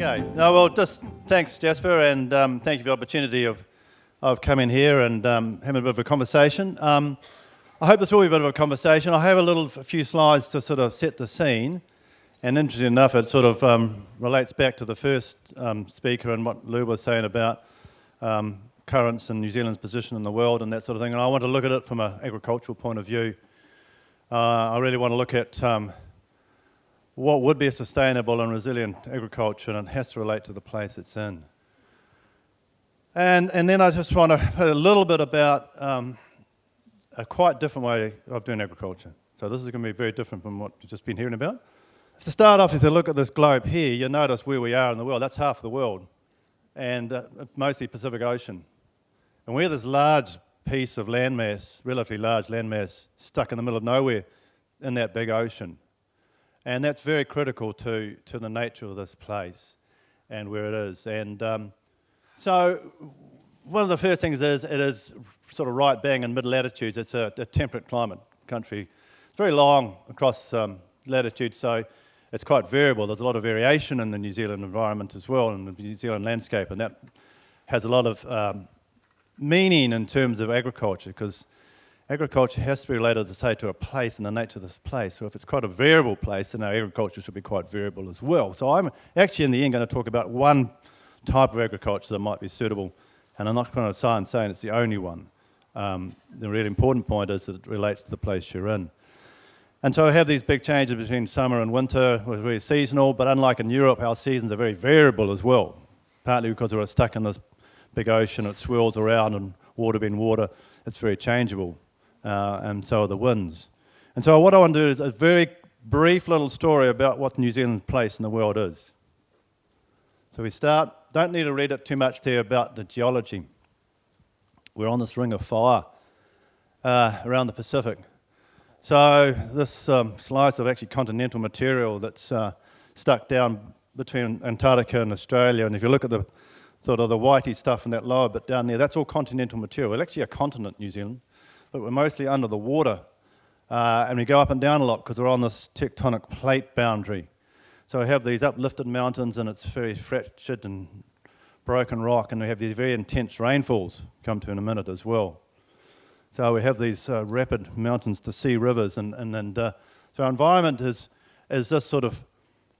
Okay. No, well, just thanks, Jasper, and um, thank you for the opportunity of, of coming here and um, having a bit of a conversation. Um, I hope this will be a bit of a conversation. I have a little, a few slides to sort of set the scene, and interesting enough, it sort of um, relates back to the first um, speaker and what Lou was saying about um, currents and New Zealand's position in the world and that sort of thing. And I want to look at it from an agricultural point of view. Uh, I really want to look at what would be a sustainable and resilient agriculture and it has to relate to the place it's in. And, and then I just want to put a little bit about um, a quite different way of doing agriculture. So this is going to be very different from what you've just been hearing about. To start off, if you look at this globe here, you'll notice where we are in the world. That's half the world, and uh, mostly Pacific Ocean. And we're this large piece of landmass, relatively large landmass, stuck in the middle of nowhere in that big ocean. And that's very critical to, to the nature of this place and where it is. And um, so one of the first things is it is sort of right bang in mid-latitudes. It's a, a, temperate climate country. It's very long across um, latitude, so it's quite variable. There's a lot of variation in the New Zealand environment as well, in the New Zealand landscape, and that has a lot of um, meaning in terms of agriculture, because agriculture has to be related, as I say, to a place and the nature of this place. So if it's quite a variable place, then our agriculture should be quite variable as well. So I'm actually in the end going to talk about one type of agriculture that might be suitable, and I'm not going to sign saying it's the only one. Um, the really important point is that it relates to the place you're in. And so I have these big changes between summer and winter, which are very seasonal, but unlike in Europe, our seasons are very variable as well, partly because we're stuck in this big ocean, it swirls around and water being water, it's very changeable uh, and so are the winds. And so what I want to do is a very brief little story about what New Zealand's place in the world is. So we start, don't need to read it too much there about the geology. We're on this ring of fire uh, around the Pacific. So this um, slice of actually continental material that's uh, stuck down between Antarctica and Australia, and if you look at the sort of the whitey stuff in that lower bit down there, that's all continental material. It's actually a continent, New Zealand but we're mostly under the water. Uh, and we go up and down a lot because we're on this tectonic plate boundary. So we have these uplifted mountains and it's very fractured and broken rock and we have these very intense rainfalls, come to in a minute as well. So we have these uh, rapid mountains to sea rivers and, and, and uh, so our environment is, is this sort of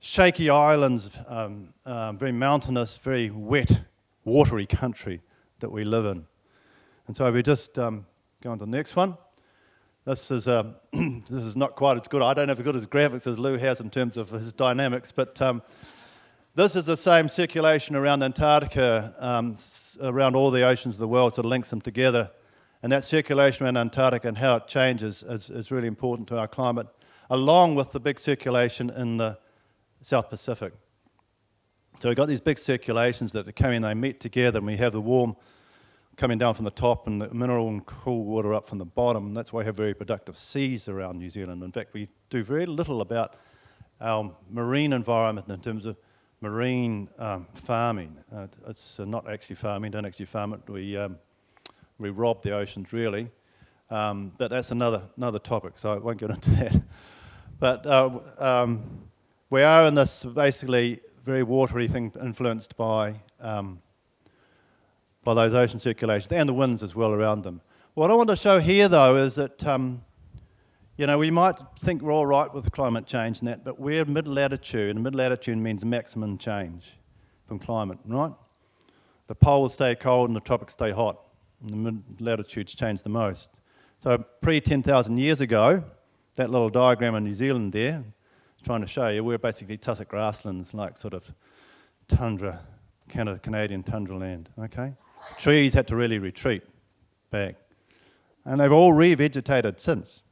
shaky islands, um, um, very mountainous, very wet, watery country that we live in. And so we just um, Go on to the next one. This is, uh, this is not quite as good. I don't have as good as graphics as Lou has in terms of his dynamics, but um, this is the same circulation around Antarctica, um, around all the oceans of the world, sort of links them together. And that circulation around Antarctica and how it changes is, is really important to our climate, along with the big circulation in the South Pacific. So we've got these big circulations that are coming, they meet together, and we have the warm coming down from the top and the mineral and cool water up from the bottom. That's why we have very productive seas around New Zealand. In fact, we do very little about our marine environment in terms of marine um, farming. Uh, it's uh, not actually farming, don't actually farm it. We, um, we rob the oceans, really. Um, but that's another, another topic, so I won't get into that. But uh, um, we are in this basically very watery thing influenced by um, by those ocean circulations and the winds as well around them. What I want to show here though is that, um, you know, we might think we're all right with climate change and that, but we're mid-latitude, and mid-latitude means maximum change from climate, right? The poles stay cold and the tropics stay hot, and the mid-latitudes change the most. So pre-10,000 years ago, that little diagram in New Zealand there, trying to show you, we're basically tussock grasslands, like sort of tundra, Canada, Canadian tundra land, okay? Trees had to really retreat back. And they've all revegetated since.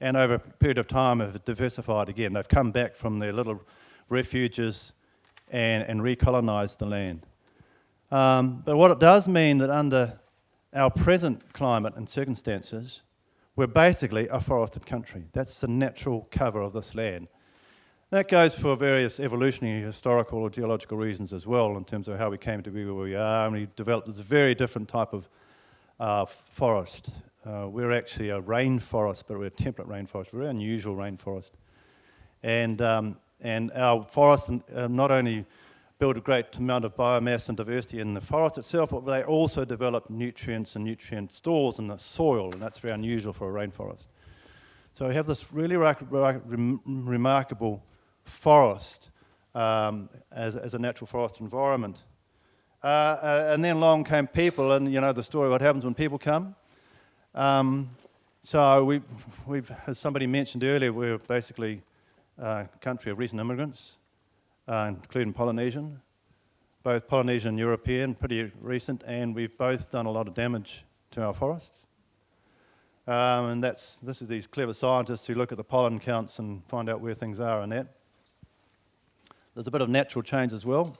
And over a period of time have diversified again. They've come back from their little refuges and, and recolonized the land. Um, but what it does mean that under our present climate and circumstances, we're basically a forested country. That's the natural cover of this land. That goes for various evolutionary, historical, or geological reasons as well, in terms of how we came to be where we are, and we developed this very different type of uh, forest. Uh, we're actually a rainforest, but we're a temperate rainforest, very unusual rainforest. And, um, and our forests uh, not only build a great amount of biomass and diversity in the forest itself, but they also develop nutrients and nutrient stores in the soil, and that's very unusual for a rainforest. So we have this really remarkable forest um, as, as, a natural forest environment. Uh, uh, and then along came people, and you know the story of what happens when people come. Um, so we, we've, as somebody mentioned earlier, we're basically a country of recent immigrants uh, including Polynesian, both Polynesian and European, pretty recent, and we've both done a lot of damage to our forests. Um, and that's, this is these clever scientists who look at the pollen counts and find out where things are and that. There's a bit of natural change as well.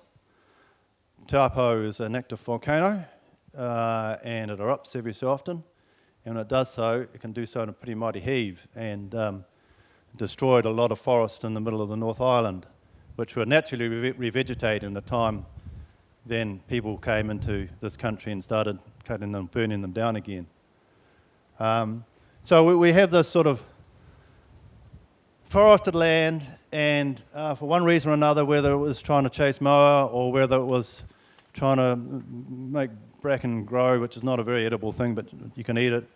Taupo is an active volcano, uh, and it erupts every so often. And when it does so, it can do so in a pretty mighty heave, and um, destroyed a lot of forest in the middle of the North Island which were naturally re revegetated in the time then people came into this country and started cutting them, burning them down again. Um, so we, we, have this sort of forested land, and uh, for one reason or another, whether it was trying to chase moa or whether it was trying to make bracken grow, which is not a very edible thing, but you can eat it,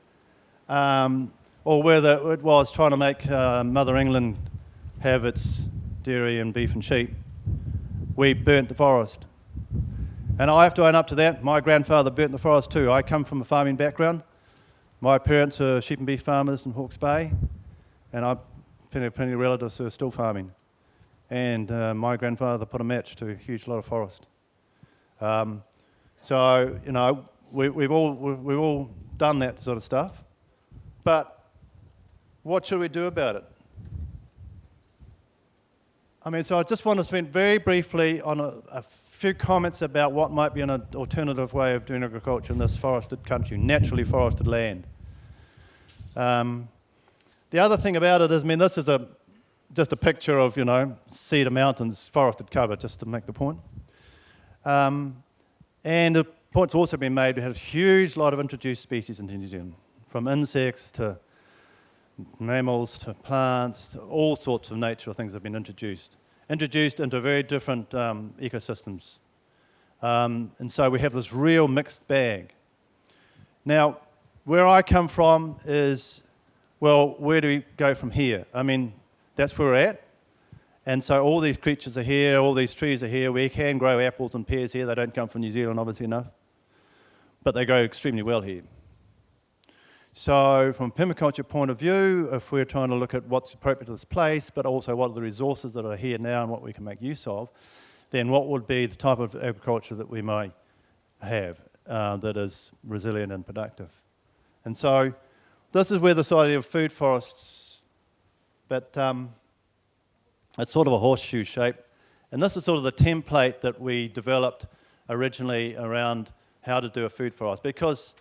um, or whether it was trying to make uh, Mother England have its dairy and beef and sheep, we burnt the forest. And I have to own up to that. My grandfather burnt the forest too. I come from a farming background. My parents are sheep and beef farmers in Hawke's Bay, and I've plenty, plenty of relatives who are still farming. And uh, my grandfather put a match to a huge lot of forest. Um, so, you know, we, we've, all, we've all done that sort of stuff. But what should we do about it? I mean, so I just want to spend very briefly on a, a, few comments about what might be an alternative way of doing agriculture in this forested country, naturally forested land. Um, the other thing about it is, I mean, this is a, just a picture of, you know, cedar mountains, forested cover, just to make the point. Um, and the point's also been made, we have a huge lot of introduced species in New Zealand, from insects to mammals to plants, to all sorts of natural things have been introduced, introduced into very different um, ecosystems. Um, and so we have this real mixed bag. Now, where I come from is, well, where do we go from here? I mean, that's where we're at. And so all these creatures are here, all these trees are here. We can grow apples and pears here. They don't come from New Zealand, obviously enough. But they grow extremely well here. So from a permaculture point of view, if we're trying to look at what's appropriate to this place, but also what are the resources that are here now and what we can make use of, then what would be the type of agriculture that we might have uh, that is resilient and productive. And so this is where this idea of food forests, but um, it's sort of a horseshoe shape. And this is sort of the template that we developed originally around how to do a food forest because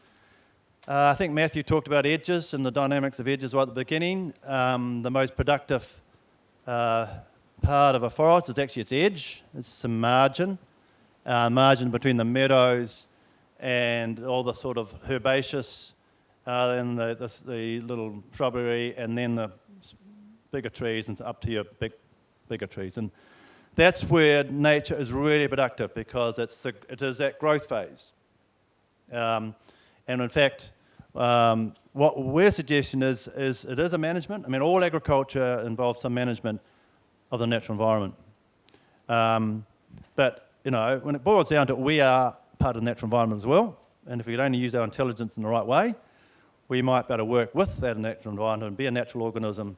uh, I think Matthew talked about edges and the dynamics of edges right at the beginning. Um, the most productive uh, part of a forest is actually its edge. It's some margin, uh, margin between the meadows and all the sort of herbaceous uh, and the, the, the, little shrubbery and then the bigger trees and up to your big, bigger trees. And that's where nature is really productive because it's the, it is that growth phase. Um, and in fact, um, what we're suggesting is, is it is a management. I mean, all agriculture involves some management of the natural environment. Um, but, you know, when it boils down to it, we are part of the natural environment as well. And if we could only use our intelligence in the right way, we might better work with that natural environment and be a natural organism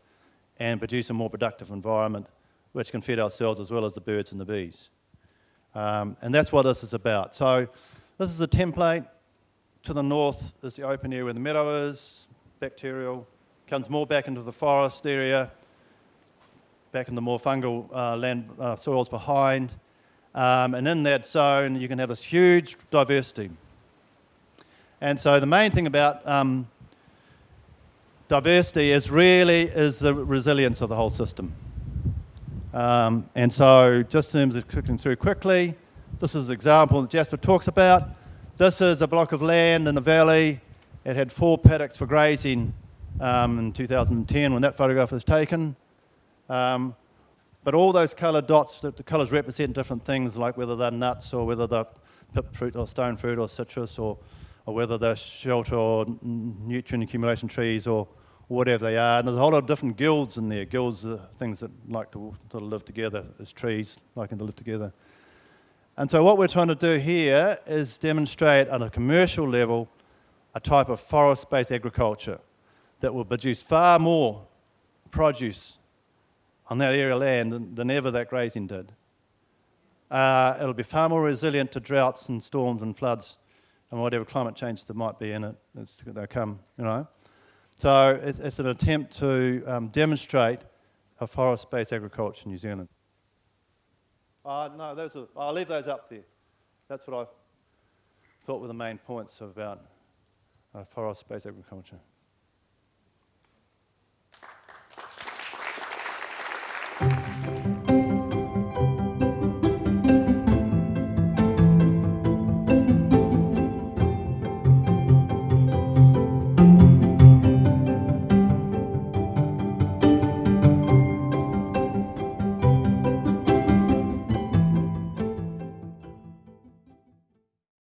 and produce a more productive environment which can feed ourselves as well as the birds and the bees. Um, and that's what this is about. So this is a template to the north is the open area where the meadow is, bacterial, comes more back into the forest area, back in the more fungal uh, land uh, soils behind. Um, and in that zone, you can have this huge diversity. And so the main thing about um, diversity is really is the resilience of the whole system. Um, and so just in terms of clicking through quickly, this is an example that Jasper talks about. This is a block of land in a valley. It had four paddocks for grazing um, in 2010 when that photograph was taken. Um, But all those coloured dots, the, the colours represent different things, like whether they're nuts or whether they're pip fruit or stone fruit or citrus or, or whether they're shelter or nutrient accumulation trees or, whatever they are. And there's a whole lot of different guilds in there. Guilds are things that like to live together as trees, liking to live together. And so what we're trying to do here is demonstrate on a commercial level a type of forest-based agriculture that will produce far more produce on that area of land than, than ever that grazing did. Uh, it'll be far more resilient to droughts and storms and floods and whatever climate change there might be in it to come, you know. So it's, it's an attempt to um, demonstrate a forest-based agriculture in New Zealand. Uh, no, those are, I'll leave those up there. That's what I thought were the main points about uh, forest-based agriculture.